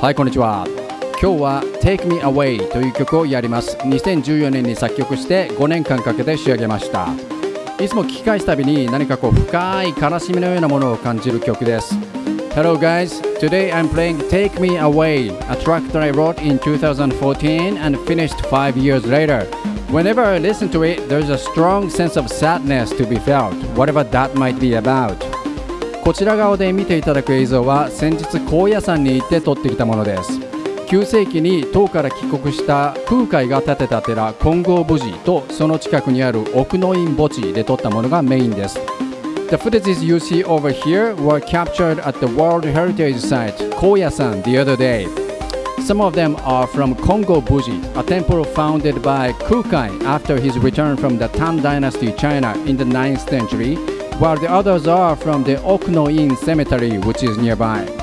はいこんにちは今日は Take Me Away という曲をやります2014年に作曲して5年間かけて仕上げましたいつも聞き返すたびに何かこう深い悲しみのようなものを感じる曲です Hello guys, today I'm playing Take Me Away, a track that I wrote in 2014 and finished 5 years later. Whenever I listen to it, there's a strong sense of sadness to be felt, whatever that might be about. こちら側で見ていただく映像は先日高野山に行って撮ってきたものです9世紀に唐から帰国した空海が建てた寺金剛無寺とその近くにある奥の院墓地で撮ったものがメインです The footages you see over here were captured at the World Heritage Site Koyasan the other day Some of them are from Kongo Buji, a temple founded by Kukai after his return from the Tang Dynasty China in the 9th century while the others are from the Okuno-in Cemetery, which is nearby.